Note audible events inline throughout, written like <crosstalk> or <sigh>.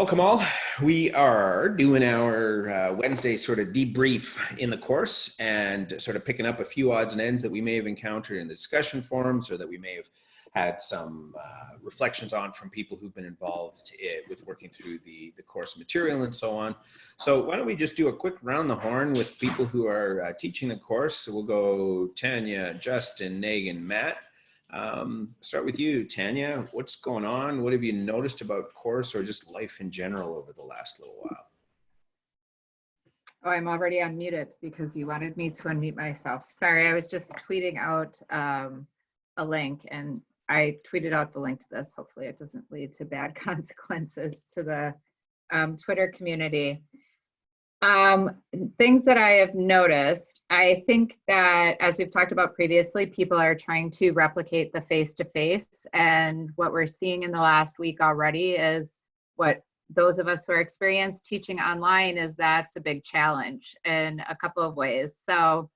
Welcome all. We are doing our uh, Wednesday sort of debrief in the course and sort of picking up a few odds and ends that we may have encountered in the discussion forums or that we may have had some uh, reflections on from people who've been involved in, with working through the, the course material and so on. So why don't we just do a quick round the horn with people who are uh, teaching the course. So we'll go Tanya, Justin, Megan, Matt. Um, start with you, Tanya. What's going on? What have you noticed about course or just life in general over the last little while? Oh, I'm already unmuted because you wanted me to unmute myself. Sorry, I was just tweeting out um, a link and I tweeted out the link to this. Hopefully it doesn't lead to bad <laughs> consequences to the um, Twitter community. Um, things that I have noticed, I think that as we've talked about previously, people are trying to replicate the face-to-face -face, and what we're seeing in the last week already is what those of us who are experienced teaching online is that's a big challenge in a couple of ways. So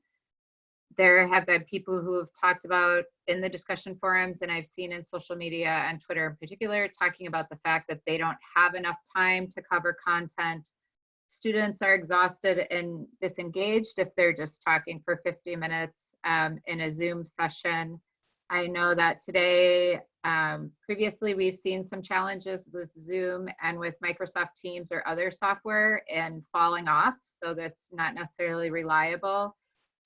there have been people who have talked about in the discussion forums and I've seen in social media and Twitter in particular, talking about the fact that they don't have enough time to cover content students are exhausted and disengaged if they're just talking for 50 minutes um, in a Zoom session. I know that today, um, previously we've seen some challenges with Zoom and with Microsoft Teams or other software and falling off, so that's not necessarily reliable.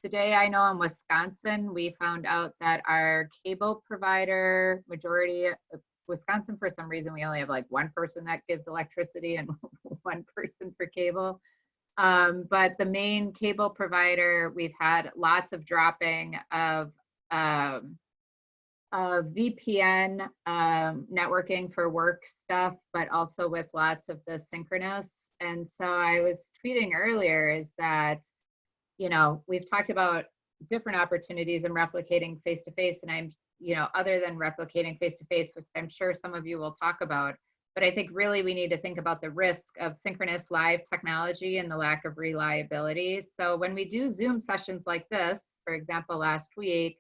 Today, I know in Wisconsin, we found out that our cable provider, majority Wisconsin, for some reason, we only have like one person that gives electricity and <laughs> one person for cable. Um, but the main cable provider, we've had lots of dropping of, um, of VPN um, networking for work stuff, but also with lots of the synchronous. And so I was tweeting earlier is that, you know, we've talked about different opportunities in replicating face-to-face -face, and I'm you know, other than replicating face to face, which I'm sure some of you will talk about. But I think really we need to think about the risk of synchronous live technology and the lack of reliability. So when we do Zoom sessions like this, for example, last week,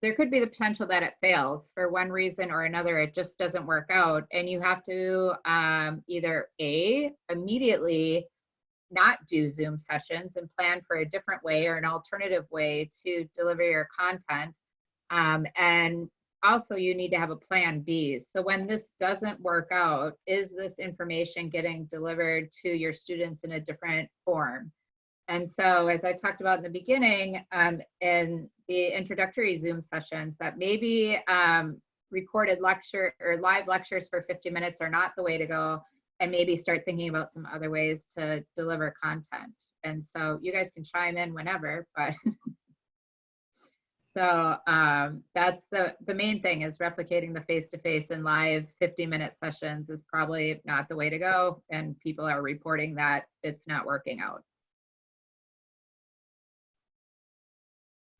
there could be the potential that it fails for one reason or another. It just doesn't work out. And you have to um, either A, immediately not do Zoom sessions and plan for a different way or an alternative way to deliver your content um, and also you need to have a plan B. So when this doesn't work out, is this information getting delivered to your students in a different form? And so as I talked about in the beginning, um, in the introductory Zoom sessions, that maybe um, recorded lecture or live lectures for 50 minutes are not the way to go and maybe start thinking about some other ways to deliver content. And so you guys can chime in whenever, but <laughs> So um, that's the, the main thing is replicating the face-to-face -face and live 50 minute sessions is probably not the way to go. And people are reporting that it's not working out.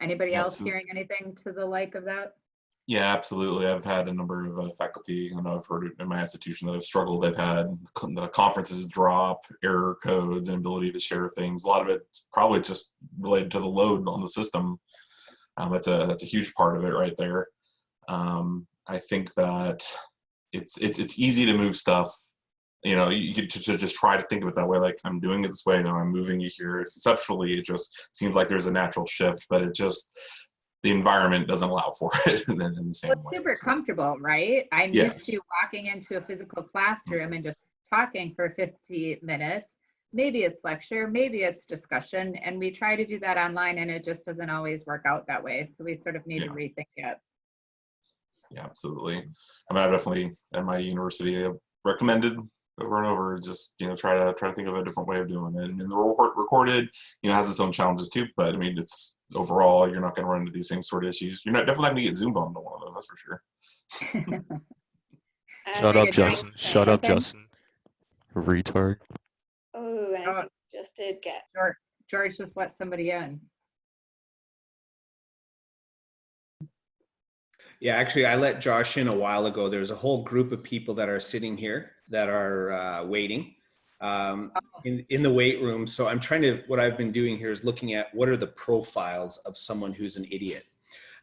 Anybody else hearing anything to the like of that? Yeah, absolutely. I've had a number of uh, faculty, I know I've heard in my institution that have struggled. They've had the conferences drop, error codes, and ability to share things. A lot of it's probably just related to the load on the system um, that's a that's a huge part of it right there. Um, I think that it's it's it's easy to move stuff. You know, you get to, to, just try to think of it that way. Like I'm doing it this way now. I'm moving you here. Conceptually, it just seems like there's a natural shift, but it just the environment doesn't allow for <laughs> it in, in the same well, it's way, super so. comfortable, right? I'm yes. used to walking into a physical classroom and just talking for 50 minutes maybe it's lecture, maybe it's discussion, and we try to do that online and it just doesn't always work out that way. So we sort of need Yeah. to rethink it. Yeah, absolutely. I mean, I definitely at my university I recommended over and over just you know try to try to think of a different way of doing it. And the record recorded you know has its own challenges too, but I mean it's overall you're not going to run into these same sort of issues. You're not definitely not going to get Zoom bombed on one of those. That's for sure. <laughs> Shut up, Justin. Shut up, Justin. Retard. Oh, I Oh. just did get. George, George just let somebody in. Yeah, actually, I let Josh in a while ago. There's a whole group of people that are sitting here that are uh, waiting um, in, in the wait room. So I'm trying to, what I've been doing here is looking at what are the profiles of someone who's an idiot.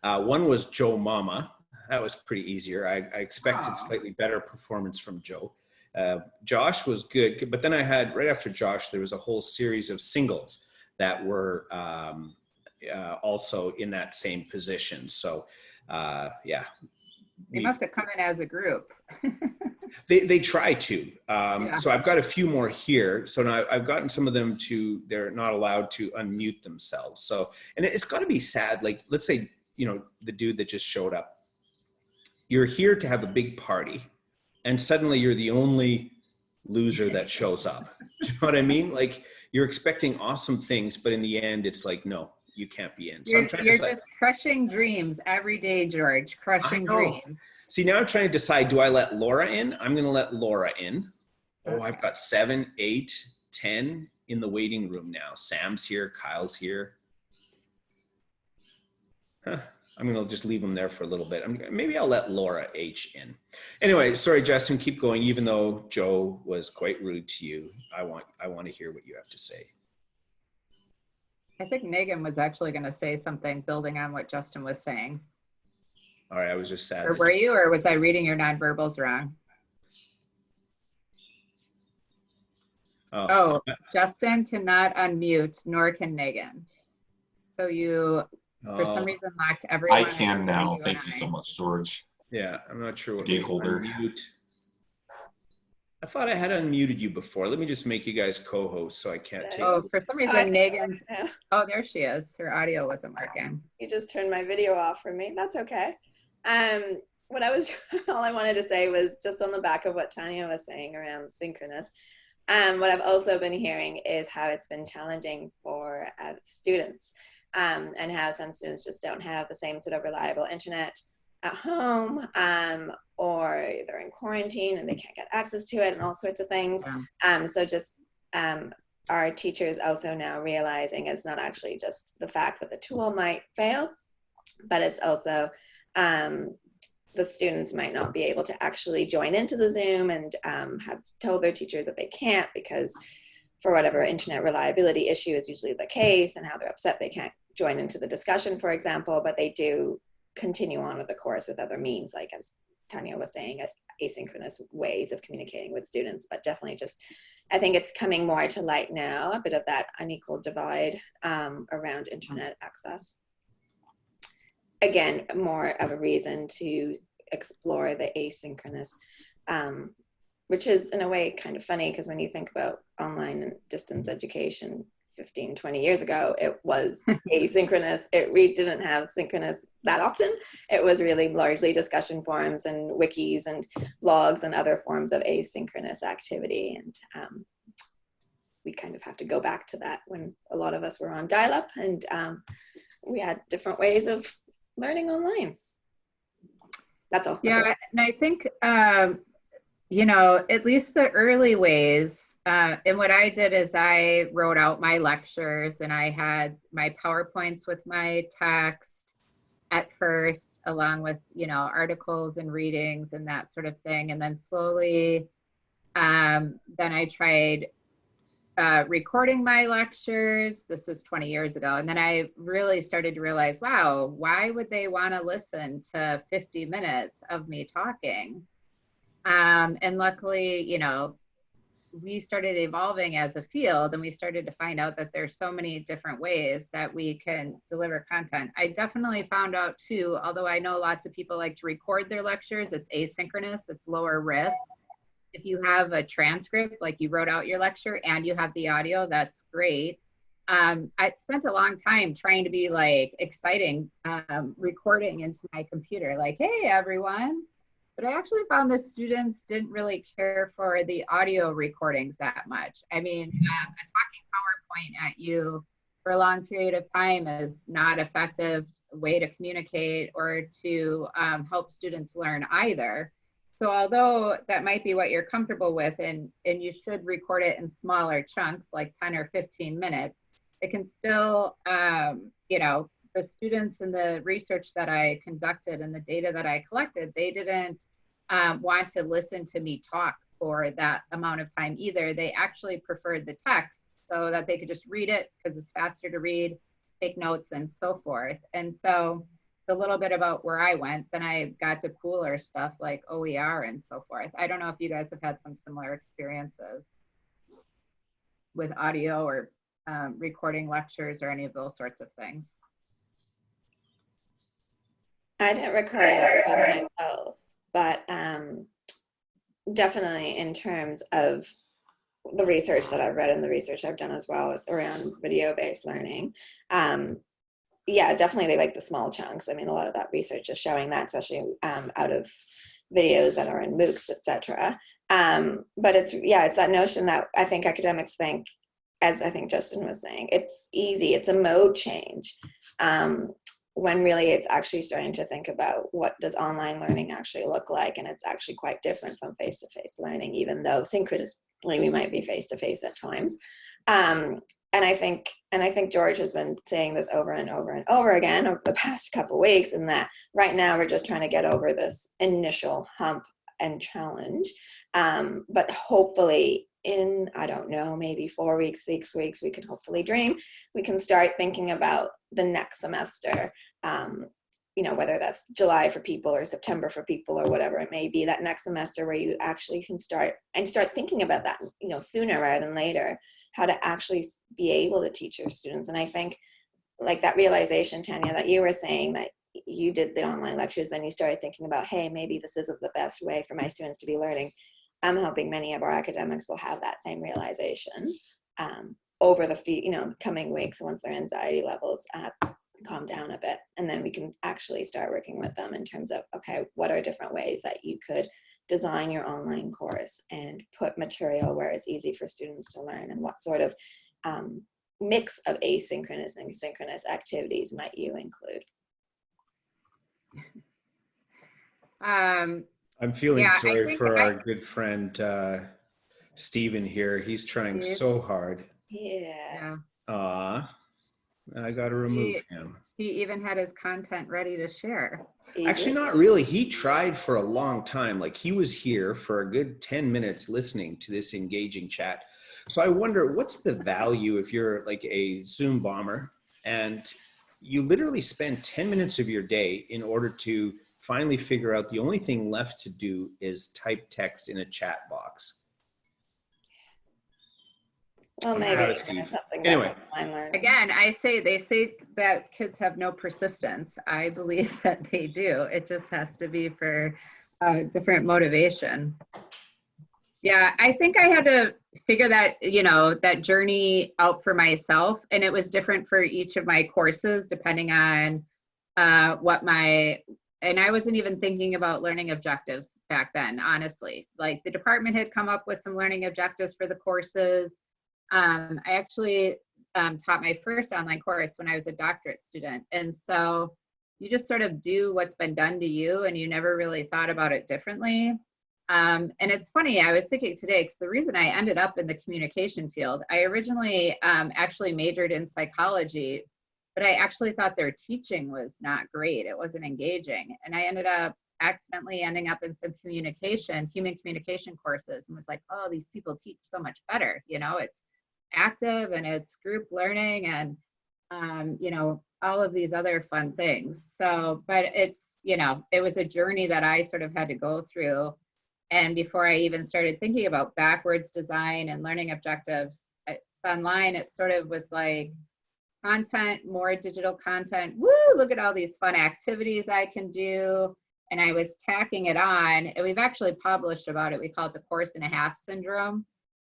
Uh, one was Joe Mama. That was pretty easier. I, I expected Aw. slightly better performance from Joe. Uh, Josh was good, but then I had right after Josh, there was a whole series of singles that were um, uh, also in that same position. So, uh, yeah, They we- must have come in as a group. <laughs> they they try to. Um, Yeah. So I've got a few more here. So now I've gotten some of them to they're not allowed to unmute themselves. So and it's got to be sad. Like let's say you know the dude that just showed up. You're here to have a big party, and suddenly you're the only loser that shows up. <laughs> Do you know what I mean? Like you're expecting awesome things, but in the end, it's like no, you can't be in. So You're, I'm trying you're just crushing dreams every day, George. Crushing dreams. See, now I'm trying to decide, do I let Laura in? I'm going to let Laura in. Oh, I've got seven, eight, ten in the waiting room now. Sam's here, Kyle's here. Huh. I'm going to just leave them there for a little bit. I'm, maybe I'll let Laura H in. Anyway, sorry, Justin, keep going. Even though Joe was quite rude to you, I want I want to hear what you have to say. I think Megan was actually going to say something building on what Justin was saying. All right, I was just sad. Or were you, or was I reading your nonverbals wrong? oh, Oh, Justin cannot unmute, nor can Megan. So you, for some oh, reason, locked everyone. I can now. and Thank you I. so much, George. Yeah, I'm not sure what Gateholder. unmute. I thought I had unmuted you before. Let me just make you guys co-hosts so I can't take. Oh, for some I- reason, Megan's, oh, there she is. Her audio wasn't working. You just turned my video off for me. That's okay. Um, what I was, <laughs> all I wanted to say was just on the back of what Tanya was saying around synchronous. Um, what I've also been hearing is how it's been challenging for uh, students um, and how some students just don't have the same sort of reliable internet at home um, or they're in quarantine and they can't get access to it and all sorts of things. Yeah. Um, so just um, our teachers also now realizing it's not actually just the fact that the tool might fail, but it's also um, the students might not be able to actually join into the Zoom and um, have told their teachers that they can't because for whatever internet reliability issue is usually the case and how they're upset they can't join into the discussion, for example, but they do continue on with the course with other means, like as Tanya was saying, asynchronous ways of communicating with students, but definitely just I think it's coming more to light now, a bit of that unequal divide um, around internet access. Again, more of a reason to explore the asynchronous, um, which is in a way kind of funny because when you think about online and distance education 15, 20 years ago, it was <laughs> asynchronous. It we didn't have synchronous that often. It was really largely discussion forums and wikis and blogs and other forms of asynchronous activity. And um, we kind of have to go back to that when a lot of us were on dial up and um, we had different ways of learning online. That's all. That's Yeah, all. and I think, um, you know, at least the early ways, uh, and what I did is I wrote out my lectures and I had my PowerPoints with my text at first, along with, you know, articles and readings and that sort of thing. And then slowly, um, then I tried uh, recording my lectures. This was 20 years ago. And then I really started to realize, wow, why would they want to listen to 50 minutes of me talking? Um, and luckily, you know, we started evolving as a field and we started to find out that there's so many different ways that we can deliver content. I definitely found out too, although I know lots of people like to record their lectures, it's asynchronous, it's lower risk if you have a transcript, like you wrote out your lecture and you have the audio, that's great. Um, I spent a long time trying to be like exciting, um, recording into my computer, like, hey, everyone. But I actually found the students didn't really care for the audio recordings that much. I mean, uh, a talking PowerPoint at you for a long period of time is not effective way to communicate or to um, help students learn either. So although that might be what you're comfortable with and, and you should record it in smaller chunks, like 10 or 15 minutes, it can still, um, you know, the students and the research that I conducted and the data that I collected, they didn't um, want to listen to me talk for that amount of time either. They actually preferred the text so that they could just read it because it's faster to read, take notes and so forth. And so a little bit about where I went, then I got to cooler stuff like OER and so forth. I don't know if you guys have had some similar experiences with audio or um, recording lectures or any of those sorts of things. I didn't record it myself, but um, definitely in terms of the research that I've read and the research I've done as well is around video-based learning. Um, yeah, definitely they like the small chunks. I mean, a lot of that research is showing that, especially um, out of videos that are in MOOCs, etc. Um, but it's yeah, it's that notion that I think academics think, as I think Justin was saying, it's easy. It's a mode change. Um, when really it's actually starting to think about what does online learning actually look like and it's actually quite different from face-to-face learning even though synchronously we might be face-to-face at times. Um, and i think and i think george has been saying this over and over and over again over the past couple weeks and that right now we're just trying to get over this initial hump and challenge. Um, but hopefully in i don't know maybe four weeks six weeks we can hopefully dream. We can start thinking about the next semester um, you know whether that's july for people or september for people or whatever it may be that next semester where you actually can start and start thinking about that you know sooner rather than later how to actually be able to teach your students. And i think like that realization tanya that you were saying that you did the online lectures then you started thinking about hey maybe this isn't the best way for my students to be learning i'm hoping many of our academics will have that same realization um, over the few you know coming weeks once their anxiety levels uh, calm down a bit. And then we can actually start working with them in terms of okay what are different ways that you could design your online course and put material where it's easy for students to learn and what sort of um, mix of asynchronous and synchronous activities might you include? Um, I'm feeling Yeah, sorry for I- our good friend uh, Stephen here. He's trying Steve. so hard. yeah yeah, Ah, I got to remove him. he even had his content ready to share. Actually, not really. He tried for a long time. Like he was here for a good 10 minutes listening to this engaging chat. So I wonder what's the value if you're like a Zoom bomber and you literally spend 10 minutes of your day in order to finally figure out the only thing left to do is type text in a chat box. well maybe proud of it's Steve. something Anyway. about online learning Again, I say, they say that kids have no persistence. I believe <laughs> that they do. It just has to be for uh, different motivation. Yeah, I think I had to figure that, you know, that journey out for myself. And it was different for each of my courses, depending on uh, what my, and I wasn't even thinking about learning objectives back then, honestly. Like the department had come up with some learning objectives for the courses. Um, I actually um, taught my first online course when I was a doctorate student. And so you just sort of do what's been done to you and you never really thought about it differently. Um, and it's funny, I was thinking today, because the reason I ended up in the communication field, I originally um, actually majored in psychology, but I actually thought their teaching was not great. It wasn't engaging. And I ended up accidentally ending up in some communication, human communication courses and was like, oh, these people teach so much better. You know, it's active and it's group learning and um, you know all of these other fun things so but it's you know it was a journey that i sort of had to go through and before i even started thinking about backwards design and learning objectives it's online it sort of was like content more digital content woo look at all these fun activities i can do and i was tacking it on and we've actually published about it we call it the course and a half syndrome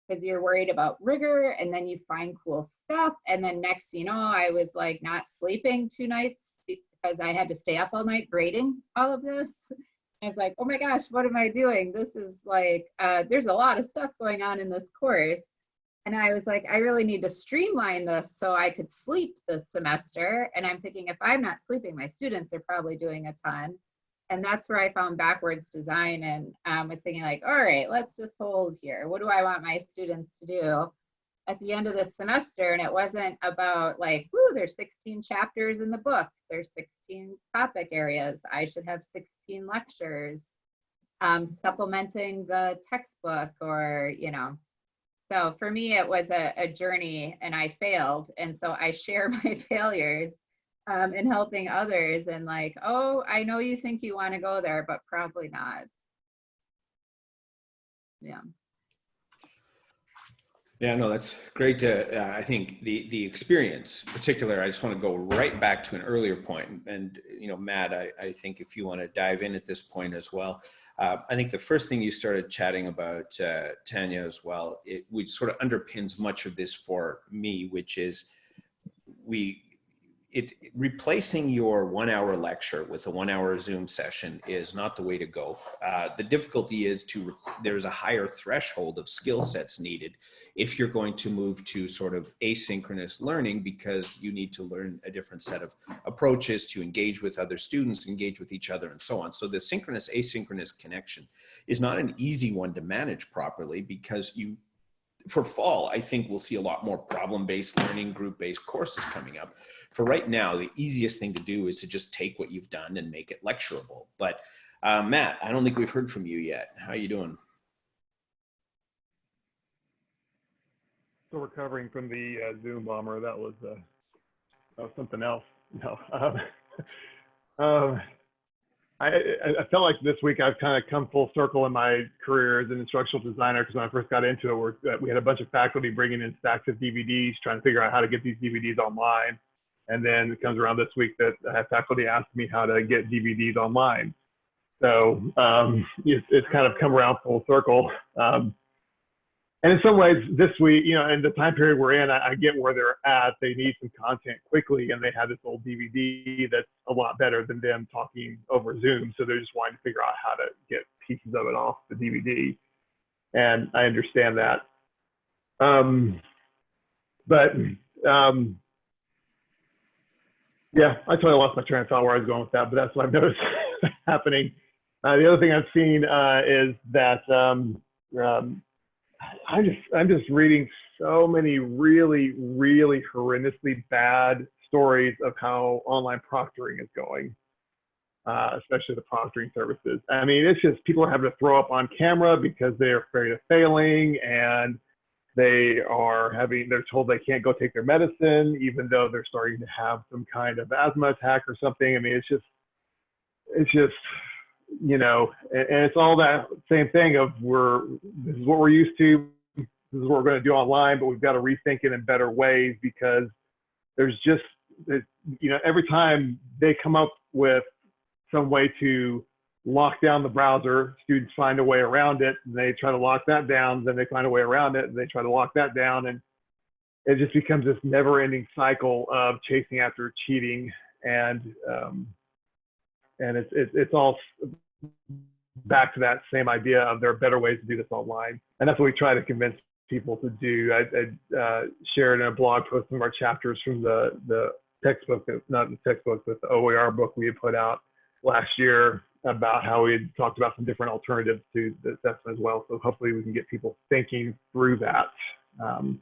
because you're worried about rigor and then you find cool stuff. And then next, you know, I was like not sleeping two nights because I had to stay up all night grading all of this. I was like, oh my gosh, what am I doing? This is like, uh, there's a lot of stuff going on in this course. And I was like, I really need to streamline this so I could sleep this semester. And I'm thinking, if I'm not sleeping, my students are probably doing a ton and that's where I found backwards design and um, was thinking like, all right, let's just hold here. What do I want my students to do at the end of the semester? And it wasn't about like, whoo, there's 16 chapters in the book. There's 16 topic areas. I should have 16 lectures um, supplementing the textbook or, you know. So for me, it was a, a journey and I failed. And so I share <laughs> my failures um, helping others and like, oh, I know you think you want to go there, but probably not. Yeah. Yeah, no, that's great to, uh, I think the, the experience particular, I just want to go right back to an earlier point and, you know, Matt, I, I think if you want to dive in at this point as well, uh, I think the first thing you started chatting about, uh, Tanya as well, it which sort of underpins much of this for me, which is we, it replacing your one hour lecture with a one hour Zoom session is not the way to go. Uh, the difficulty is to, there's a higher threshold of skill sets needed if you're going to move to sort of asynchronous learning because you need to learn a different set of approaches to engage with other students, engage with each other and so on. So the synchronous asynchronous connection is not an easy one to manage properly because you for fall, I think we'll see a lot more problem-based learning, group-based courses coming up. For right now, the easiest thing to do is to just take what you've done and make it lecturable. But uh, Matt, I don't think we've heard from you yet. How are you doing? still recovering from the uh, Zoom bomber. That was uh, that was something else. No, um, <laughs> um, I, I felt like this week I've kind of come full circle in my career as an instructional designer because when I first got into it, we're, uh, we had a bunch of faculty bringing in stacks of DVDs, trying to figure out how to get these DVDs online. And then it comes around this week that I faculty ask me how to get DVDs online. So um, it's, it's kind of come around full circle. Um, and in some ways, this week, you know, in the time period we're in, I, I get where they're at. They need some content quickly, and they have this old DVD that's a lot better than them talking over Zoom. So they're just wanting to figure out how to get pieces of it off the DVD, and I understand that. Um, but um, yeah, I totally lost my train of thought where I was going with that, but that's what I've <laughs> noticed happening. Uh, the other thing I've seen uh, is that um, um, I'm just I'm just reading so many really really horrendously bad stories of how online proctoring is going, uh, especially the proctoring services. I mean, it's just people are having to throw up on camera because they're afraid of failing, and they are having they're told they can't go take their medicine even though they're starting to have some kind of asthma attack or something. I mean, it's just it's just you know, and, and it's all that same thing of we're this is what we're used to, this is what we're going to do online, but we've got to rethink it in better ways because there's just you know every time they come up with some way to lock down the browser, students find a way around it, and they try to lock that down, then they find a way around it, and they try to lock that down, and it just becomes this never-ending cycle of chasing after cheating and um, and it's, it's, it's all back to that same idea of there are better ways to do this online. And that's what we try to convince people to do. I, I uh, shared in a blog post some of our chapters from the, the textbook, not the textbook, but the OER book we had put out last year about how we had talked about some different alternatives to the assessment as well. So hopefully we can get people thinking through that. Um,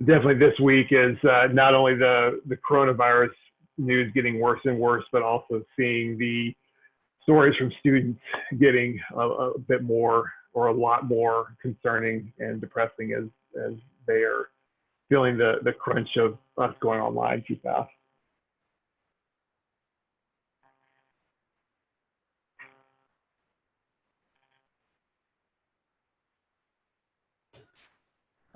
definitely this week is uh, not only the, the coronavirus news getting worse and worse, but also seeing the stories from students getting a, a, bit more or a lot more concerning and depressing as, as they are feeling the, the crunch of us going online too fast.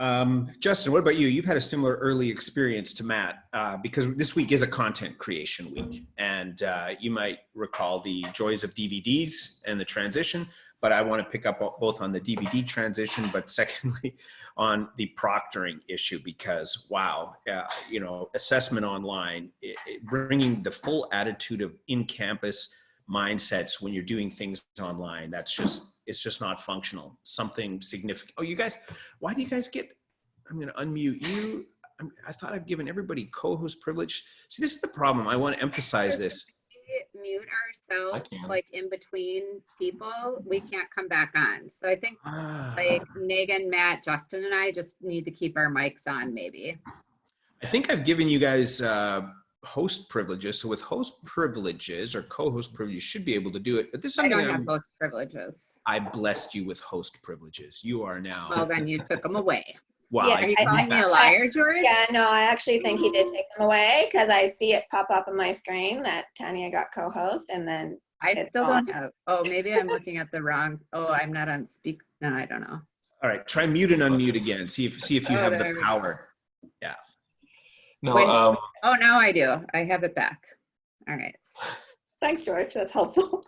Um, Justin, what about you? You've had a similar early experience to Matt uh, because this week is a content creation week, and uh, you might recall the joys of DVDs and the transition. But I want to pick up both on the DVD transition, but secondly, <laughs> on the proctoring issue because wow, uh, you know, assessment online, it, it bringing the full attitude of in-campus mindsets when you're doing things online. That's just it's just not functional. Something significant. Oh, you guys, why do you guys get? I'm going to unmute you. I'm, I thought I've given everybody co-host privilege. See, this is the problem. I want to emphasize this. Mute ourselves like in between people, we can't come back on. So I think Ah. like Megan, Matt, Justin, and I just need to keep our mics on, maybe. I think I've given you guys uh, host privileges. So with host privileges or co-host privileges, you should be able to do it. But this is I don't have those privileges. I blessed you with host privileges. You are now. Well, then you took them away. <laughs> Well, Yeah, Are you I- calling me I- a liar, George? Yeah, no, I actually think he did take them away because I see it pop up on my screen that Tanya got co-host and then I still on. don't have, oh, maybe I'm looking at the wrong, oh, I'm not on speak, no, I don't know. all right. Try mute and unmute again. See if see if you Oh, have the power. Yeah. No, When- um, Oh, now I do. I have it back. All right. <laughs> thanks, George. That's helpful.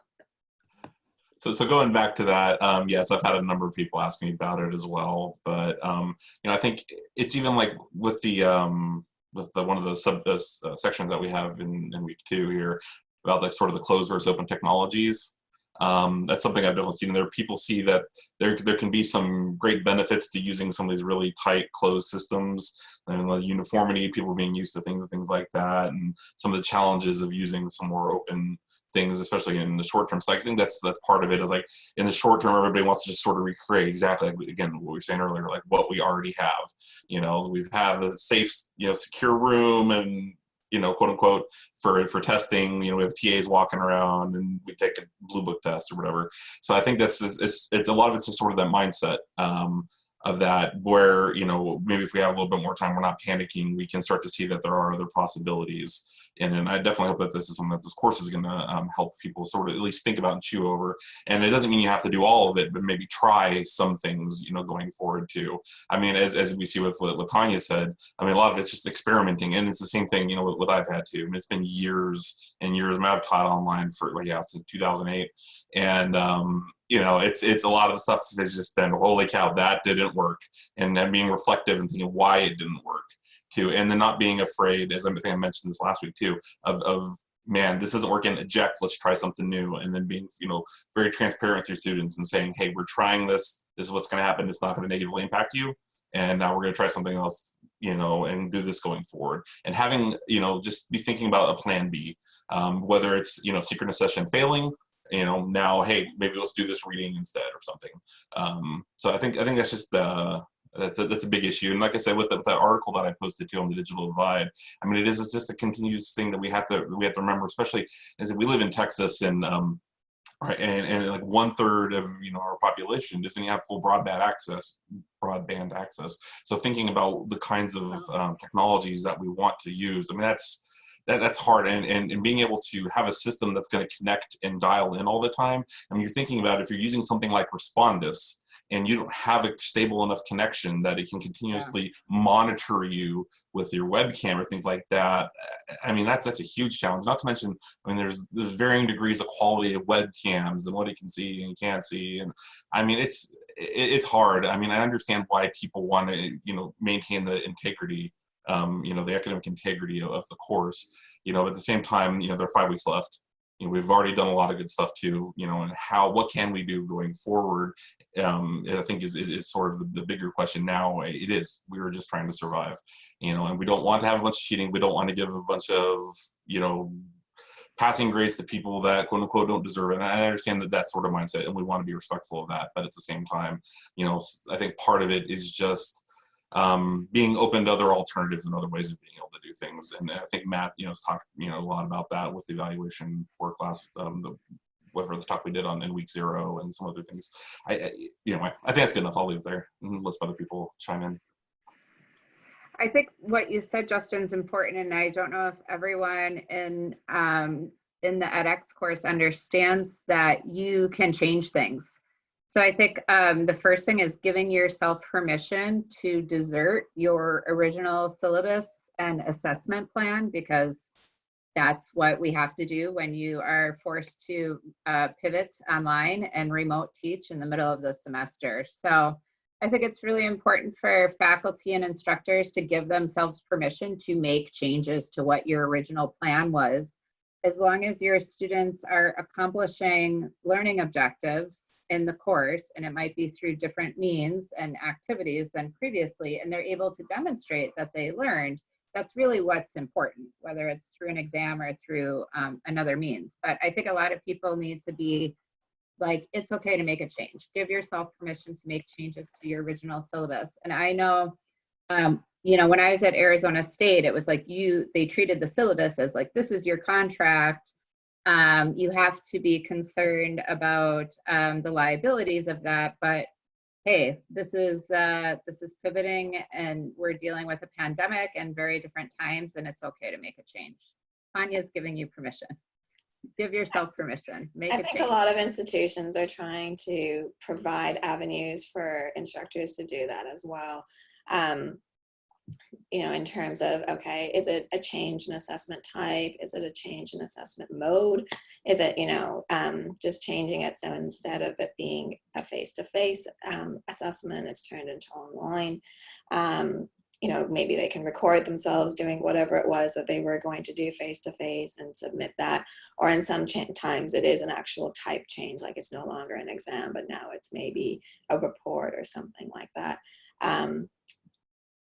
So, so going back to that, um, yes, I've had a number of people ask me about it as well. But um, you know, I think it's even like with the um, with the one of the sub uh, sections that we have in, in week two here about like sort of the closed versus open technologies. Um, that's something I've definitely seen. There, people see that there there can be some great benefits to using some of these really tight closed systems and the uniformity, people being used to things and things like that, and some of the challenges of using some more open things, especially in the short term. So I think that's that's part of it. Is like in the short term, everybody wants to just sort of recreate exactly like again what we were saying earlier, like what we already have. You know, we have a safe, you know, secure room, and you know, quote unquote, for for testing. You know, we have TAs walking around, and we take a blue book test or whatever. So I think that's it's, it's, it's a lot of it's just sort of that mindset. Um, of that where you know maybe if we have a little bit more time we're not panicking we can start to see that there are other possibilities and, and I definitely hope that this is something that this course is going to um, help people sort of at least think about and chew over. And it doesn't mean you have to do all of it, but maybe try some things, you know, going forward too. I mean, as, as we see with what, Tanya said, I mean, a lot of it's just experimenting, and it's the same thing, you know, what, I've had to. I mean, it's been years and years. I mean, I've taught online for like yeah, since 2008, and um, you know, it's it's a lot of stuff has just been holy cow, that didn't work, and then being reflective and thinking why it didn't work too, and then not being afraid, as I think I mentioned this last week too, of, of man, this isn't working, eject, let's try something new, and then being, you know, very transparent with your students and saying, hey, we're trying this, this is what's going to happen, it's not going to negatively impact you, and now we're going to try something else, you know, and do this going forward, and having, you know, just be thinking about a plan B, um, whether it's, you know, synchronous session failing, you know, now, hey, maybe let's do this reading instead or something. Um, so I think I think that's just uh, that's a, that's a big issue. And like I said, with, the, with that article that I posted to on the digital divide, I mean, it is it's just a continuous thing that we have to we have to remember, especially as we live in Texas and um, right, and, and like one third of you know our population doesn't have full broadband access broadband access. So thinking about the kinds of um, technologies that we want to use, I mean, that's that, that's hard and, and, and being able to have a system that's going to connect and dial in all the time. I mean, you're thinking about if you're using something like Respondus and you don't have a stable enough connection that it can continuously monitor you with your webcam or things like that. I mean, that's that's a huge challenge. Not to mention, I mean, there's there's varying degrees of quality of webcams and what it can see and can't see, and I mean, it's it, it's hard. I mean, I understand why people want to you know maintain the integrity um, you know, the academic integrity of, of, the course, you know, at the same time, you know, there are five weeks left. You know, we've already done a lot of good stuff too, you know, and how, what can we do going forward? Um, I think is, is, is sort of the, the, bigger question now. It is, we were just trying to survive, you know, and we don't want to have a bunch of cheating. We don't want to give a bunch of, you know, passing grades to people that quote unquote don't deserve it. And I understand that that sort of mindset and we want to be respectful of that. But at the same time, you know, I think part of it is just, um, being open to other alternatives and other ways of being able to do things. And I think Matt, you know, has talked, you know, a lot about that with the evaluation work class, um, the whatever the talk we did on in week zero and some other things. I, I you know, I, I think that's good enough. I'll leave there and let other people chime in. I think what you said, Justin, is important, and I don't know if everyone in um, in the edX course understands that you can change things. So I think um, the first thing is giving yourself permission to desert your original syllabus and assessment plan because that's what we have to do when you are forced to uh, pivot online and remote teach in the middle of the semester. So I think it's really important for faculty and instructors to give themselves permission to make changes to what your original plan was, as long as your students are accomplishing learning objectives in the course, and it might be through different means and activities than previously, and they're able to demonstrate that they learned, that's really what's important, whether it's through an exam or through um, another means. But I think a lot of people need to be like, it's okay to make a change. Give yourself permission to make changes to your original syllabus. And I know, um, you know, when I was at Arizona State, it was like you, they treated the syllabus as like, this is your contract. Um, you have to be concerned about um, the liabilities of that, but hey, this is uh, this is pivoting and we're dealing with a pandemic and very different times and it's okay to make a change. Tanya's giving you permission. Give yourself permission. Make I a think change. a lot of institutions are trying to provide avenues for instructors to do that as well. Um, you know, in terms of, okay, is it a change in assessment type? Is it a change in assessment mode? Is it, you know, um, just changing it so instead of it being a face-to-face um, assessment, it's turned into online. Um, you know, maybe they can record themselves doing whatever it was that they were going to do face-to-face and submit that. Or in some times it is an actual type change, like it's no longer an exam, but now it's maybe a report or something like that. Um,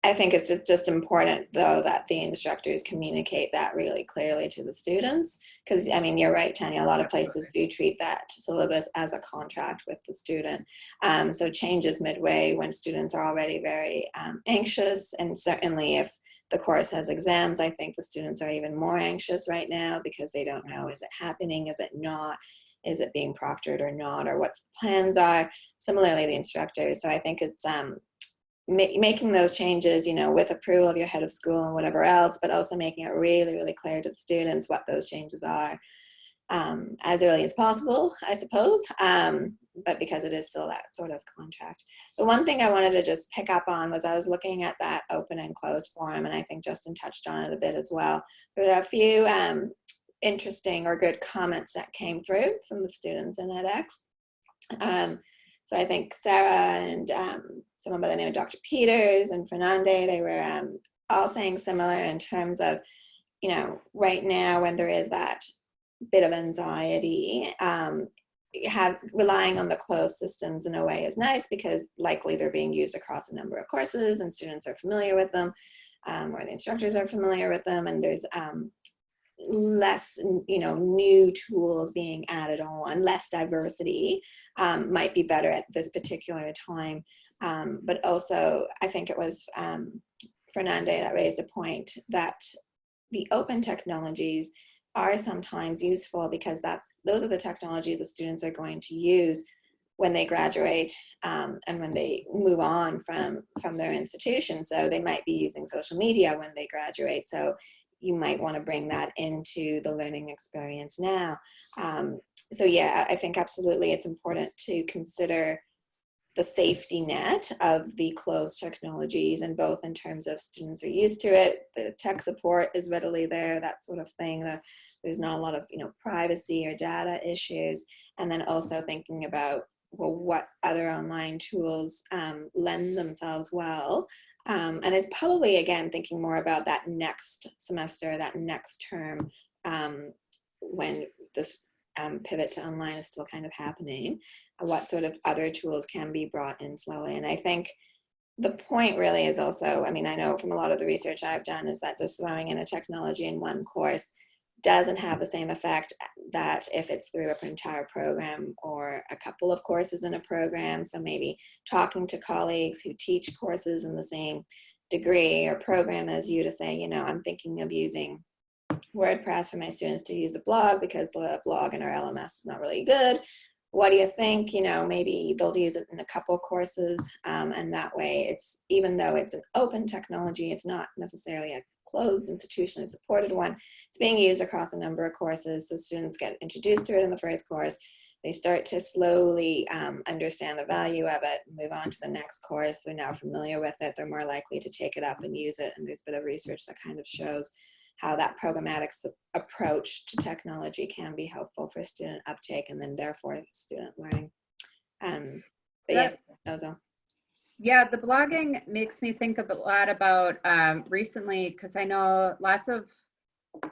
I think it's just, just important though that the instructors communicate that really clearly to the students. Because I mean, you're right, Tanya, a lot of places do treat that syllabus as a contract with the student. Um, so changes midway when students are already very um, anxious and certainly if the course has exams, I think the students are even more anxious right now because they don't know, is it happening, is it not? Is it being proctored or not, or what the plans are? Similarly, the instructors. So I think it's um, ma making those changes, you know, with approval of your head of school and whatever else, but also making it really, really clear to the students what those changes are um, as early as possible, I suppose, um, but because it is still that sort of contract. The one thing I wanted to just pick up on was I was looking at that open and closed forum, and I think Justin touched on it a bit as well. There were a few um, interesting or good comments that came through from the students in edX. Um, so I think Sarah and um, someone by the name of Dr. Peters and Fernande, they were um, all saying similar in terms of, you know, right now when there is that bit of anxiety, um, have relying on the closed systems in a way is nice because likely they're being used across a number of courses and students are familiar with them um, or the instructors are familiar with them and there's um, less you know new tools being added on less diversity um, might be better at this particular time. Um, but also i think it was um, fernande that raised a point that the open technologies are sometimes useful because that's those are the technologies the students are going to use when they graduate um, and when they move on from from their institution. So they might be using social media when they graduate. So you might want to bring that into the learning experience now. Um, so yeah, I think absolutely it's important to consider the safety net of the closed technologies and both in terms of students are used to it, the tech support is readily there, that sort of thing, there's not a lot of you know privacy or data issues, and then also thinking about well, what other online tools um, lend themselves well um, and it's probably, again, thinking more about that next semester, that next term, um, when this um, pivot to online is still kind of happening, what sort of other tools can be brought in slowly. And I think the point really is also, I mean, I know from a lot of the research I've done is that just throwing in a technology in one course doesn't have the same effect that if it's through an entire program or a couple of courses in a program. So maybe talking to colleagues who teach courses in the same degree or program as you to say, you know, I'm thinking of using WordPress for my students to use a blog because the blog in our LMS is not really good. What do you think? You know, maybe they'll use it in a couple courses um, and that way it's, even though it's an open technology, it's not necessarily a closed institutionally supported one. It's being used across a number of courses. So students get introduced to it in the first course. They start to slowly um, understand the value of it, move on to the next course. They're now familiar with it. They're more likely to take it up and use it. And there's a bit of research that kind of shows how that programmatic approach to technology can be helpful for student uptake and then therefore student learning. Um, but yeah, that was all. Yeah, the blogging makes me think of a lot about um, recently, because I know lots of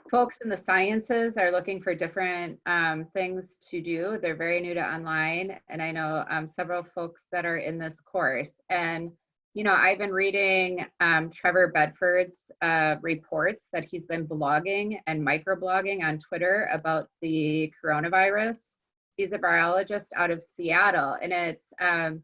folks in the sciences are looking for different um, things to do. They're very new to online, and I know um, several folks that are in this course. And, you know, I've been reading um, Trevor Bedford's uh, reports that he's been blogging and microblogging on Twitter about the coronavirus. He's a biologist out of Seattle, and it's um,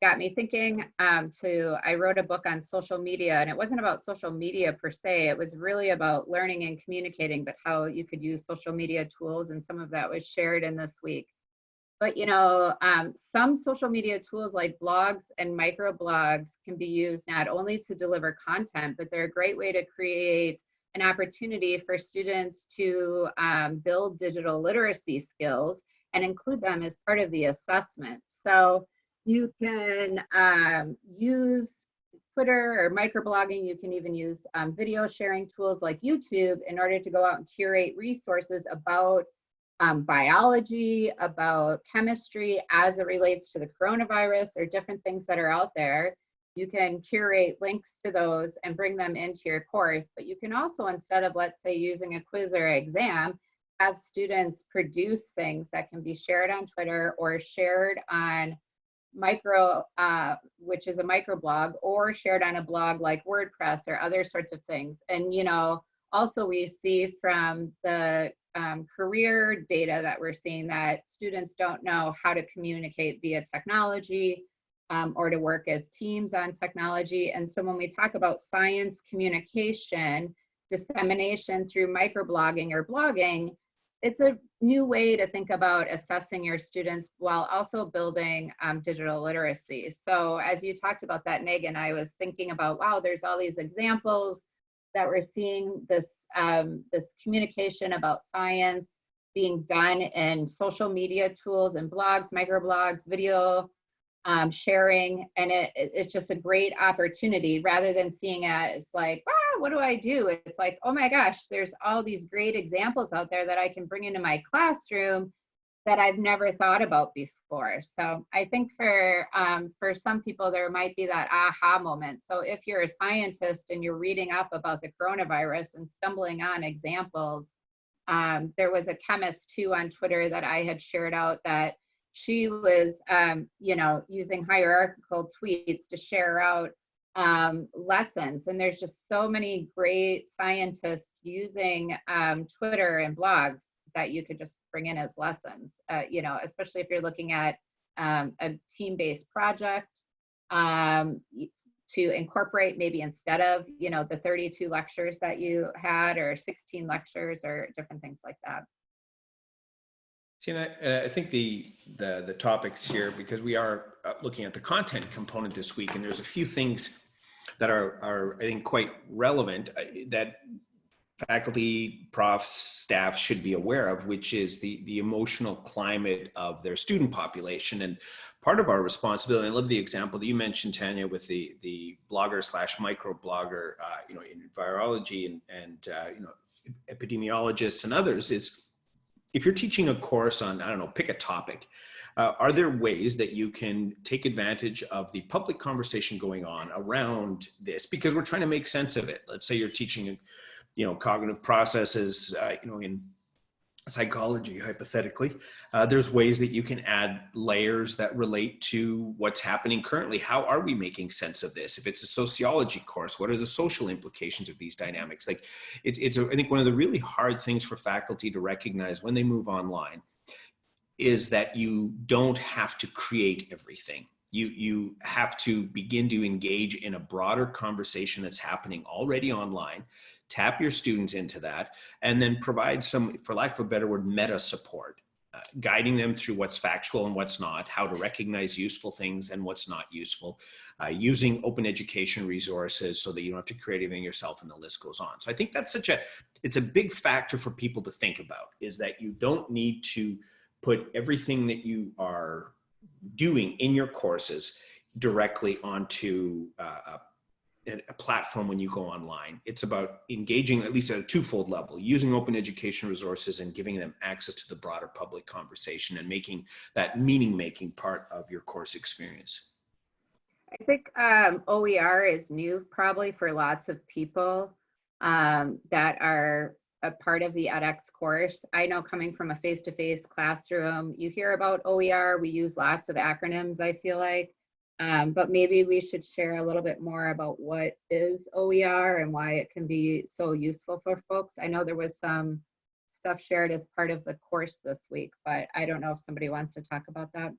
got me thinking um, to, I wrote a book on social media and it wasn't about social media per se, it was really about learning and communicating, but how you could use social media tools and some of that was shared in this week. But you know, um, some social media tools like blogs and microblogs can be used not only to deliver content, but they're a great way to create an opportunity for students to um, build digital literacy skills and include them as part of the assessment. So you can um, use Twitter or microblogging. You can even use um, video sharing tools like YouTube in order to go out and curate resources about um, biology, about chemistry as it relates to the coronavirus or different things that are out there. You can curate links to those and bring them into your course, but you can also, instead of, let's say, using a quiz or exam, have students produce things that can be shared on Twitter or shared on micro, uh, which is a microblog, or shared on a blog like WordPress or other sorts of things. And, you know, also we see from the um, career data that we're seeing that students don't know how to communicate via technology um, or to work as teams on technology. And so when we talk about science communication, dissemination through microblogging or blogging, it's a new way to think about assessing your students while also building um, digital literacy. So as you talked about that, Megan, I was thinking about, wow, there's all these examples that we're seeing this, um, this communication about science being done in social media tools and blogs, microblogs, video um, sharing, and it, it's just a great opportunity rather than seeing it as like, wow, what do I do? It's like, oh my gosh, there's all these great examples out there that I can bring into my classroom that I've never thought about before. So I think for um, for some people there might be that aha moment. So if you're a scientist and you're reading up about the coronavirus and stumbling on examples, um, there was a chemist too on Twitter that I had shared out that she was, um, you know, using hierarchical tweets to share out um, lessons. And there's just so many great scientists using um, Twitter and blogs that you could just bring in as lessons, uh, you know, especially if you're looking at um, a team-based project um, to incorporate maybe instead of, you know, the 32 lectures that you had or 16 lectures or different things like that. Tina, I, uh, I think the, the the topics here because we are looking at the content component this week, and there's a few things that are are I think quite relevant uh, that faculty, profs, staff should be aware of, which is the the emotional climate of their student population. And part of our responsibility, I love the example that you mentioned, Tanya, with the the blogger slash micro blogger, uh, you know, in virology and and uh, you know epidemiologists and others is if you're teaching a course on, I don't know, pick a topic, uh, are there ways that you can take advantage of the public conversation going on around this? Because we're trying to make sense of it. Let's say you're teaching, you know, cognitive processes, uh, you know, in psychology, hypothetically, uh, there's ways that you can add layers that relate to what's happening currently. How are we making sense of this? If it's a sociology course, what are the social implications of these dynamics? Like, it, it's, a, I think, one of the really hard things for faculty to recognize when they move online is that you don't have to create everything. You, you have to begin to engage in a broader conversation that's happening already online tap your students into that, and then provide some, for lack of a better word, meta support, uh, guiding them through what's factual and what's not, how to recognize useful things and what's not useful, uh, using open education resources so that you don't have to create anything yourself and the list goes on. So I think that's such a, it's a big factor for people to think about is that you don't need to put everything that you are doing in your courses directly onto uh, a platform when you go online. It's about engaging at least at a twofold level, using open education resources and giving them access to the broader public conversation and making that meaning making part of your course experience. I think um, OER is new probably for lots of people um, that are a part of the edX course. I know coming from a face-to-face -face classroom, you hear about OER, we use lots of acronyms, I feel like. Um, but maybe we should share a little bit more about what is OER and why it can be so useful for folks. I know there was some stuff shared as part of the course this week, but I don't know if somebody wants to talk about that.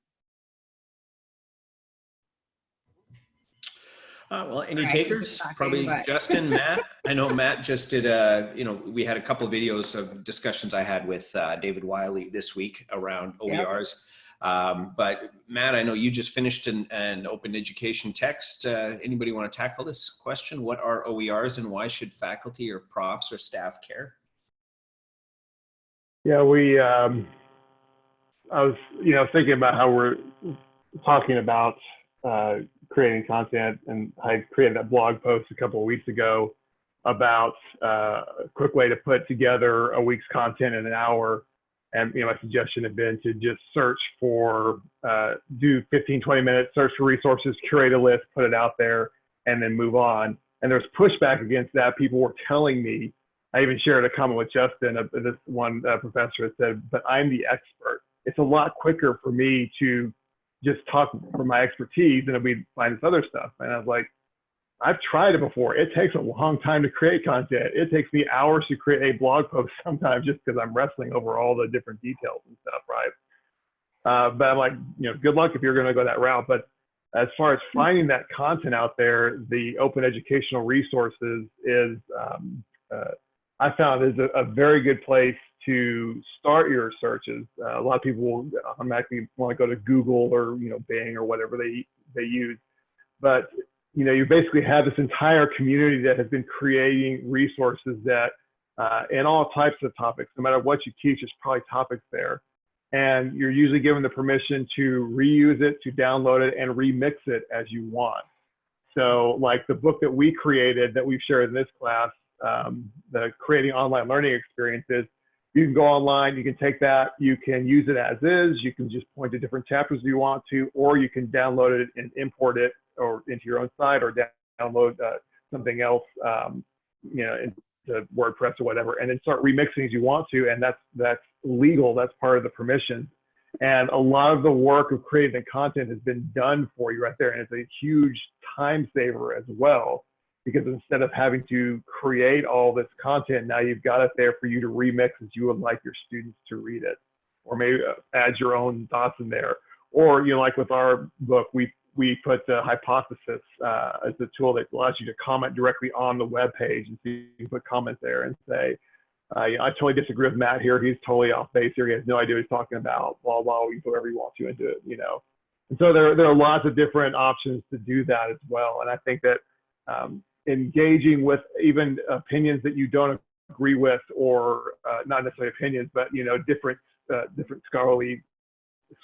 Uh, well, any All right, takers? talking, Probably but- <laughs> Justin, Matt. I know Matt just did a, you know, we had a couple of videos of discussions I had with uh, David Wiley this week around Yep. OERs. Um, but Matt, I know you just finished an, an open education text. Uh, anybody want to tackle this question? What are OERs and why should faculty or profs or staff care? Yeah, we, um, I was, you know, thinking about how we're talking about uh, creating content, and I created that blog post a couple of weeks ago about uh, a quick way to put together a week's content in an hour. And you know, my suggestion had been to just search for, uh, do 15, 20 minutes, search for resources, curate a list, put it out there, and then move on. And there's pushback against that. People were telling me, I even shared a comment with Justin, uh, this one uh, professor said, but I'm the expert. It's a lot quicker for me to just talk from my expertise than if we find this other stuff. And I was like, I've tried it before. It takes a long time to create content. It takes me hours to create a blog post <laughs> sometimes just because I'm wrestling over all the different details and stuff, right? Uh, but I'm like, you know, good luck if you're going to go that route. But as far as finding that content out there, the open educational resources is, um, uh, I found is a, a, very good place to start your searches. Uh, a lot of people will automatically want to go to Google or you know Bing or whatever they they use, but you know you basically have this entire community that has been creating resources that uh, in all types of topics, no matter what you teach, there's probably topics there, and you're usually given the permission to reuse it, to download it, and remix it as you want. So, like the book that we created that we've shared in this class um, the creating online learning experiences. You can go online, you can take that, you can use it as is, you can just point to different chapters if you want to, or you can download it and import it or into your own site or download uh, something else, um, you know, into WordPress or whatever, and then start remixing as you want to. And that's, that's legal, that's part of the permission. And a lot of the work of creating the content has been done for you right there. And it's a huge time saver as well because instead of having to create all this content, now you've got it there for you to remix as you would like your students to read it, or maybe uh, add your own thoughts in there. Or, you know, like with our book, we we put the hypothesis uh, as the tool that allows you to comment directly on the web page, and so you can put comments there and say, uh, you know, I totally disagree with Matt here. He's totally off base here. He has no idea what he's talking about. Blah blah. You put whatever you want to into it, you know. And so there there are lots of different options to do that as well. And I think that um, engaging with even opinions that you don't agree with or uh, not necessarily opinions but you know different uh, different scholarly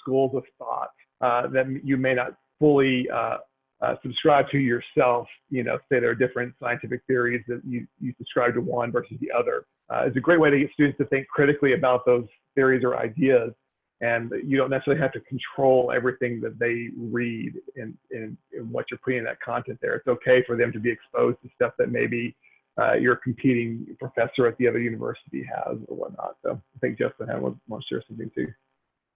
schools of thought uh, that you may not fully uh, uh, subscribe to yourself you know say there are different scientific theories that you, you subscribe to one versus the other. Uh, it's a great way to get students to think critically about those theories or ideas and you don't necessarily have to control everything that they read in, in, in, what you're putting in that content there. It's okay for them to be exposed to stuff that maybe uh, your competing professor at the other university has or whatnot. So I think Justin had want to share something too.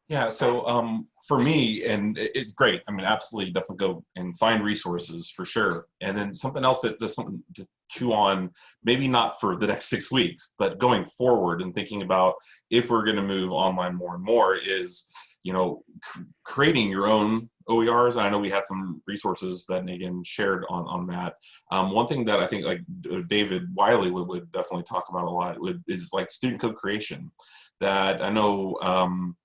Yeah, so um, for me, and it's it, great. I mean, absolutely, definitely go and find resources for sure. And then something else that just something to chew on, maybe not for the <laughs> next six weeks, but going forward and thinking about if we're going to move online more and more is, you know, creating your own OERs. I know we had some resources that Megan shared on on that. Um, one thing that I think like David Wiley would, would definitely talk about a lot would, is like student co-creation. That I know. Um,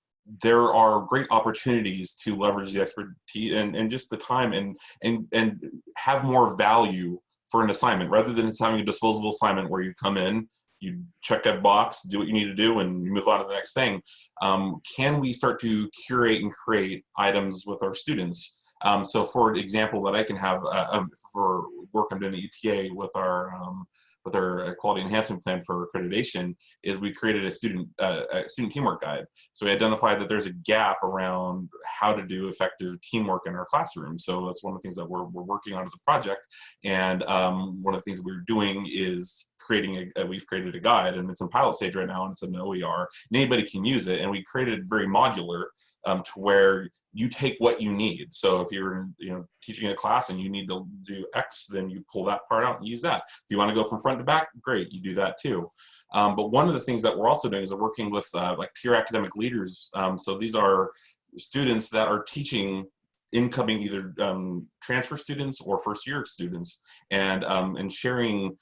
there are great opportunities to leverage the expertise and, and just the time and, and, and have more value for an assignment rather than just having a disposable assignment where you come in, you check that box, do what you need to do, and you move on to the next thing. Um, can we start to curate and create items with our students? Um, so for example, that I can have uh, um, for work I'm doing at UTA with our um, with our quality enhancement plan for accreditation is we created a student uh, a student teamwork guide. So we identified that there's a gap around how to do effective teamwork in our classroom. So that's one of the things that we're, we're working on as a project. And um, one of the things we're doing is creating a, we've created a guide and it's in pilot stage right now and it's an OER and anybody can use it. And we created very modular um, to where you take what you need. So if you're you know teaching a class and you need to do X, then you pull that part out and use that. If you want to go from front to back, great, you do that too. Um, but one of the things that we're also doing is working with uh, like peer academic leaders. Um, so these are students that are teaching incoming either um, transfer students or first year students and um, and sharing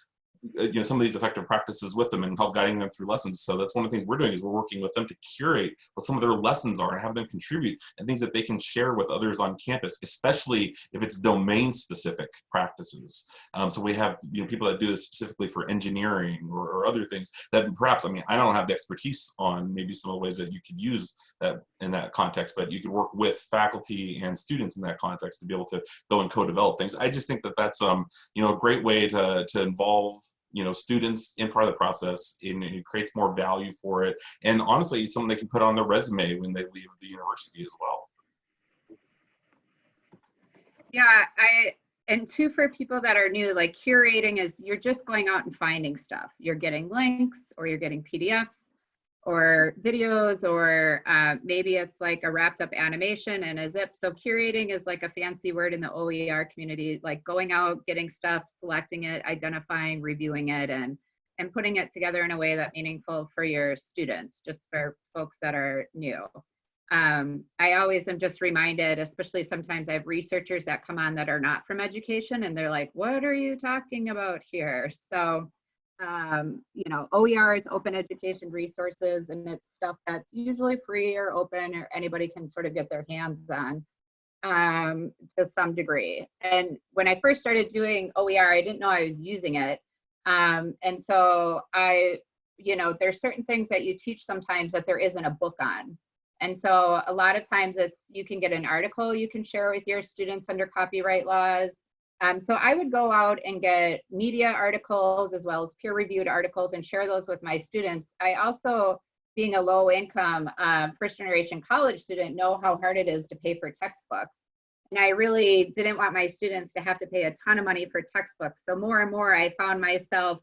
you know some of these effective practices with them and help guiding them through lessons. So that's one of the things we're doing is we're working with them to curate what some of their lessons are and have them contribute and things that they can share with others on campus especially if it's domain specific practices. Um, so we have you know people that do this specifically for engineering or, or other things that perhaps i mean i don't have the expertise on maybe some of the ways that you could use that in that context but you could work with faculty and students in that context to be able to go and co-develop things. I just think that that's um you know a great way to to involve you know students in part of the process and it creates more value for it. And honestly something they can put on their resume when they leave the university as well. Yeah, I, and two for people that are new, like curating is you're just going out and finding stuff. You're getting links or you're getting PDFs or videos or uh, maybe it's like a wrapped up animation and a zip. So curating is like a fancy word in the OER community, like going out, getting stuff, selecting it, identifying, reviewing it, and and putting it together in a way that meaningful for your students, just for folks that are new um, I always am just reminded, especially sometimes I have researchers that come on that are not from education and they're like, what are you talking about here? So, um, you know, OER is open education resources and it's stuff that's usually free or open or anybody can sort of get their hands on um, to some degree. And when I first started doing OER, I didn't know I was using it. Um, and so I, you know, there's certain things that you teach sometimes that there isn't a book on. And so a lot of times it's, you can get an article you can share with your students under copyright laws. Um, so I would go out and get media articles as well as peer reviewed articles and share those with my students. I also, being a low income um, first generation college student, know how hard it is to pay for textbooks. And I really didn't want my students to have to pay a ton of money for textbooks. So more and more I found myself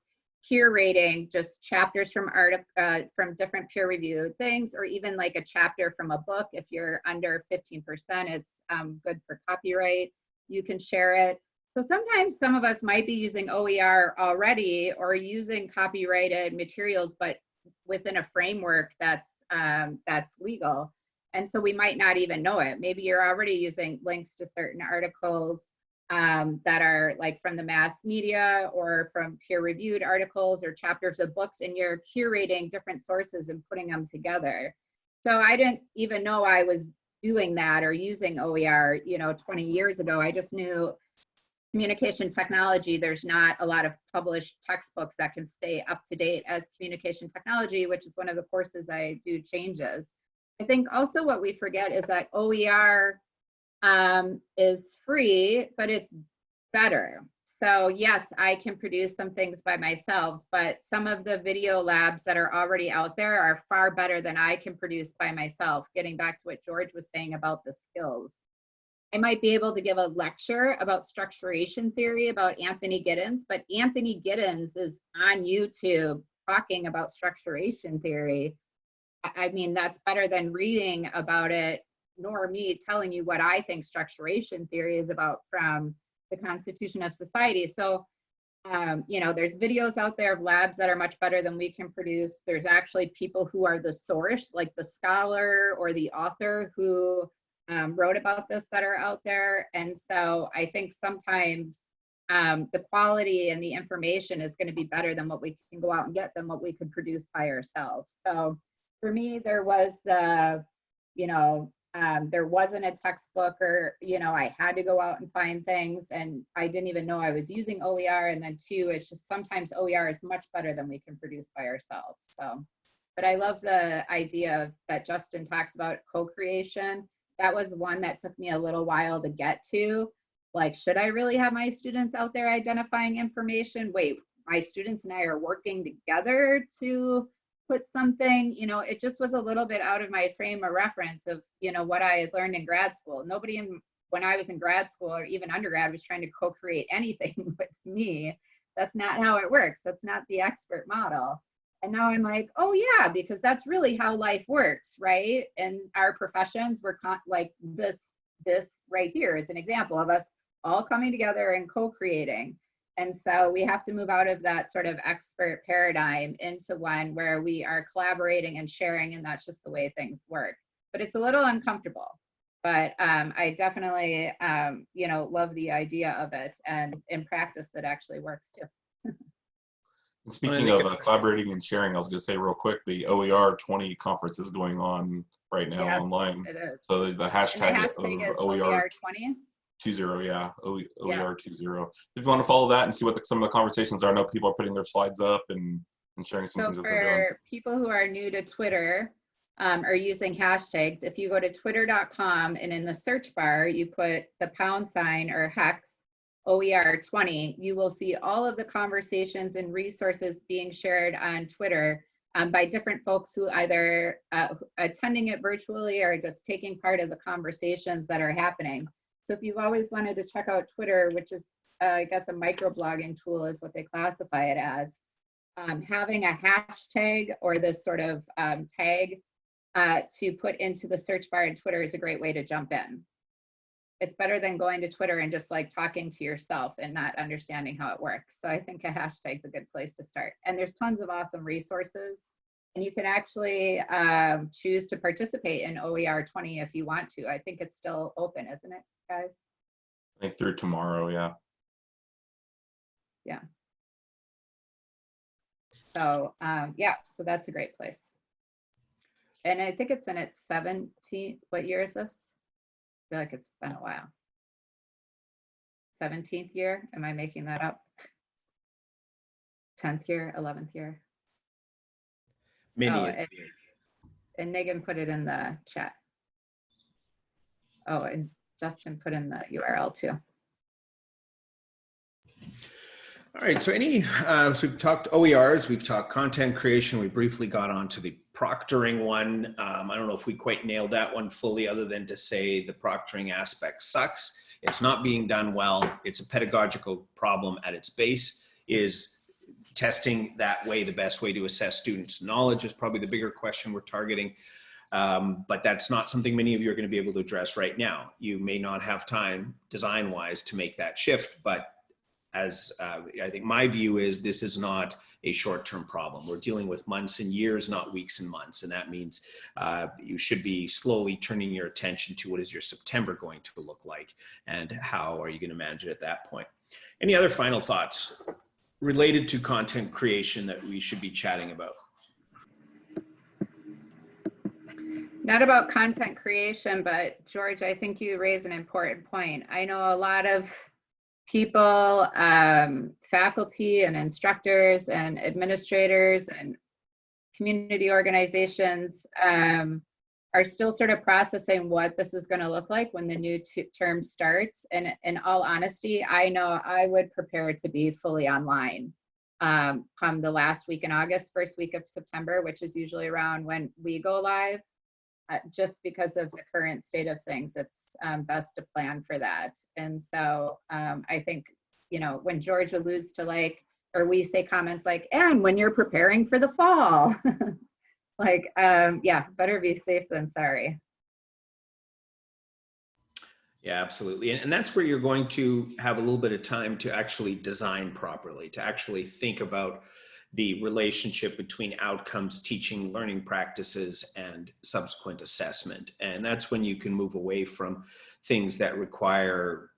curating just chapters from art uh, from different peer reviewed things or even like a chapter from a book if you're under 15% it's um, good for copyright you can share it so sometimes some of us might be using oer already or using copyrighted materials but within a framework that's um, that's legal and so we might not even know it maybe you're already using links to certain articles um, that are like from the mass media or from peer reviewed articles or chapters of books and you're curating different sources and putting them together. So I didn't even know I was doing that or using OER, you know, 20 years ago. I just knew communication technology, there's not a lot of published textbooks that can stay up to date as communication technology, which is one of the courses I do changes. I think also what we forget is that OER um, is free, but it's better. So yes, I can produce some things by myself, but some of the video labs that are already out there are far better than I can produce by myself, getting back to what George was saying about the skills. I might be able to give a lecture about structuration theory about Anthony Giddens, but Anthony Giddens is on YouTube talking about structuration theory. I mean, that's better than reading about it nor me telling you what I think structuration theory is about from the Constitution of Society. So, um, you know, there's videos out there of labs that are much better than we can produce. There's actually people who are the source, like the scholar or the author who um, wrote about this that are out there. And so I think sometimes um, the quality and the information is going to be better than what we can go out and get than what we could produce by ourselves. So for me, there was the, you know, um, there wasn't a textbook or, you know, I had to go out and find things and I didn't even know I was using OER. And then two, it's just sometimes OER is much better than we can produce by ourselves. So, but I love the idea of, that Justin talks about co-creation. That was one that took me a little while to get to. Like, should I really have my students out there identifying information? Wait, my students and I are working together to put something, you know, it just was a little bit out of my frame of reference of, you know, what I had learned in grad school. Nobody in, when I was in grad school or even undergrad was trying to co-create <laughs> anything with me. That's not how it works. That's not the expert model. And now I'm like, oh yeah, because that's really how life works, right? And our professions, we're like this, this right here is an example of us all coming together and co-creating. And so we have to move out of that sort of expert paradigm into one where we are collaborating and sharing, and that's just the way things work. But it's a little uncomfortable. But um, I definitely, um, you know, love the idea of it, and in practice, it actually works too. <laughs> And Speaking of uh, collaborating and sharing, I was going to say real quick, the OER 20 conference is going on right now Yes, online. It is. So there's the hashtag, the hashtag of OER OER20. 20, yeah, O- Yeah. OER 20. If you want to follow that and see what the, some of the conversations are, I know people are putting their slides up and, and sharing some So things that they're doing. for people who are new to Twitter um, or using hashtags, if you go to twitter.com and in the search bar, you put the pound sign or hex OER20, you will see all of the conversations and resources being shared on Twitter um, by different folks who either uh, attending it virtually or just taking part of the conversations that are happening. So if you've always wanted to check out Twitter, which is, uh, I guess, a microblogging tool is what they classify it as, um, having a hashtag or this sort of um, tag uh, to put into the search bar in Twitter is a great way to jump in. It's better than going to Twitter and just like talking to yourself and not understanding how it works. So I think a hashtag's a good place to start. And there's tons of awesome resources. And you can actually um, choose to participate in OER 20 if you want to. I think it's still open, isn't it, guys? I think through tomorrow, yeah. Yeah. So um, yeah, so that's a great place. And I think it's in its 17th, what year is this? Feel like it's been a while. 17th year, am I making that up? 10th year, 11th year? Many. Oh, and- And Megan put it in the chat. Oh, and Justin put in the URL too. All right, so any, uh, so we've talked OERs, we've talked content creation, we briefly got onto the proctoring one. Um, I don't know if we quite nailed that one fully, other than to say the proctoring aspect sucks. It's not being done well. It's a pedagogical problem at its base. Is testing that way the best way to assess students' knowledge is probably the bigger question we're targeting. Um, but that's not something many of you are going to be able to address right now. You may not have time design wise to make that shift, but as uh, I think my view is this is not a short-term problem. We're dealing with months and years, not weeks and months. And that means uh, you should be slowly turning your attention to what is your September going to look like and how are you going to manage it at that point. Any other final thoughts related to content creation that we should be chatting about? Not about content creation, but George, I think you raise an important point. I know a lot of people, um, faculty and instructors and administrators and community organizations um, are still sort of processing what this is going to look like when the new term starts. And in all honesty, I know I would prepare to be fully online um, come the last week in August, first week of September, which is usually around when we go live just because of the current state of things, it's um, best to plan for that. And so um, I think, you know, when George alludes to like, or we say comments like, and when you're preparing for the fall, <laughs> like, um, yeah, better be safe than sorry. Yeah, absolutely. And, and that's where you're going to have a little bit of time to actually design properly, to actually think about the relationship between outcomes, teaching, learning practices, and subsequent assessment. And that's when you can move away from things that require,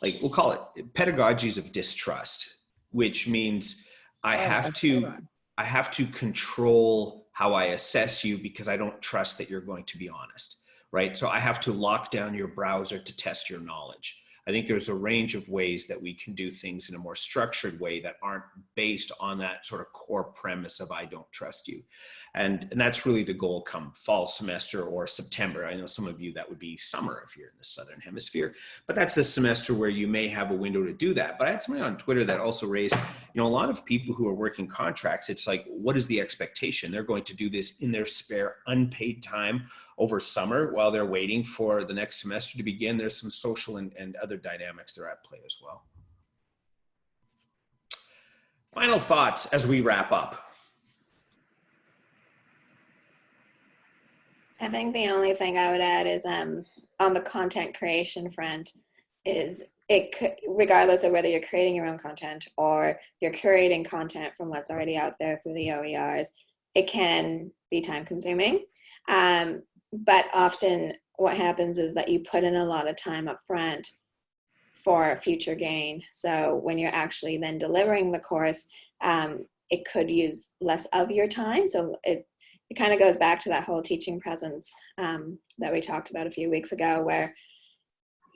like we'll call it pedagogies of distrust, which means I Oh, have to. I have to control how I assess you because I don't trust that you're going to be honest, right? So I have to lock down your browser to test your knowledge. I think there's a range of ways that we can do things in a more structured way that aren't based on that sort of core premise of I don't trust you. And, and that's really the goal come fall semester or September. I know some of you that would be summer if you're in the Southern hemisphere, but that's the semester where you may have a window to do that. But I had somebody on Twitter that also raised, you know, a lot of people who are working contracts, it's like, what is the expectation? They're going to do this in their spare unpaid time over summer while they're waiting for the next semester to begin. There's some social and, and other dynamics that are at play as well. Final thoughts as we wrap up. I think the only thing I would add is um, on the content creation front is it regardless of whether you're creating your own content or you're curating content from what's already out there through the OERs, it can be time consuming. Um, but often what happens is that you put in a lot of time up front for future gain. So when you're actually then delivering the course, um, it could use less of your time. So it, it kind of goes back to that whole teaching presence um, that we talked about a few weeks ago, where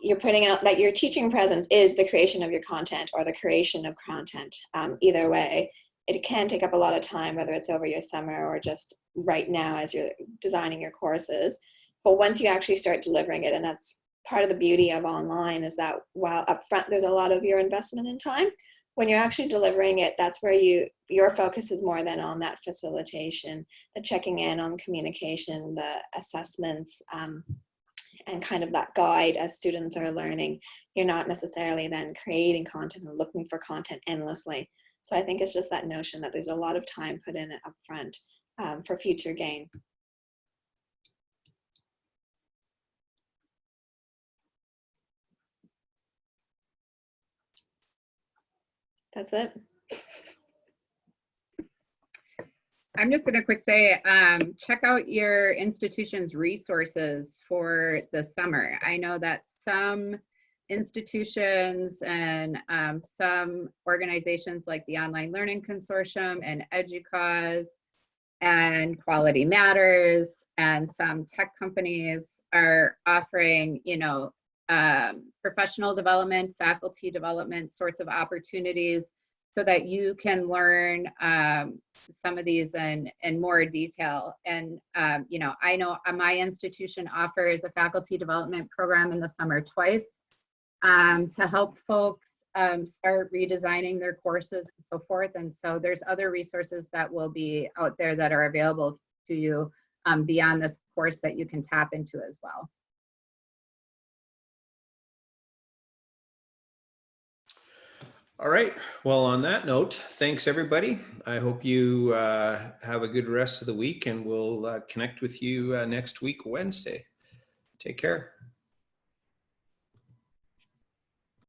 you're putting out that your teaching presence is the creation of your content or the creation of content. Um, either way, it can take up a lot of time, whether it's over your summer or just right now as you're designing your courses. But once you actually start delivering it, and that's part of the beauty of online is that while upfront there's a lot of your investment in time, when you're actually delivering it, that's where you your focus is more than on that facilitation, the checking in on communication, the assessments, um, and kind of that guide as students are learning. You're not necessarily then creating content and looking for content endlessly. So I think it's just that notion that there's a lot of time put in upfront um, for future gain. That's it. I'm just going to quick say, um, check out your institution's resources for the summer. I know that some institutions and um, some organizations like the Online Learning Consortium and EDUCAUSE and Quality Matters and some tech companies are offering, you know, um, professional development, faculty development sorts of opportunities so that you can learn um, some of these in, in more detail. And, um, you know, I know uh, my institution offers a faculty development program in the summer twice um, to help folks um, start redesigning their courses and so forth. And so there's other resources that will be out there that are available to you um, beyond this course that you can tap into as well. All right. Well, on that note, thanks everybody. I hope you uh, have a good rest of the week and we'll uh, connect with you uh, next week, Wednesday. Take care.